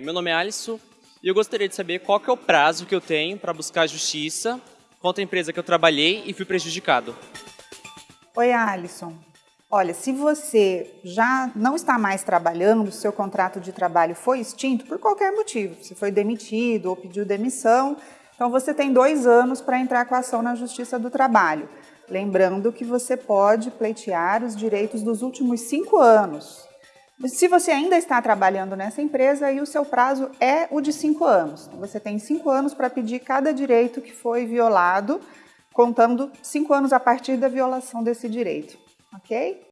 Meu nome é Alisson e eu gostaria de saber qual que é o prazo que eu tenho para buscar justiça contra a empresa que eu trabalhei e fui prejudicado. Oi, Alisson. Olha, se você já não está mais trabalhando, seu contrato de trabalho foi extinto por qualquer motivo, se foi demitido ou pediu demissão, então você tem dois anos para entrar com a ação na Justiça do Trabalho. Lembrando que você pode pleitear os direitos dos últimos cinco anos. Se você ainda está trabalhando nessa empresa, aí o seu prazo é o de cinco anos. Você tem cinco anos para pedir cada direito que foi violado, contando cinco anos a partir da violação desse direito, ok?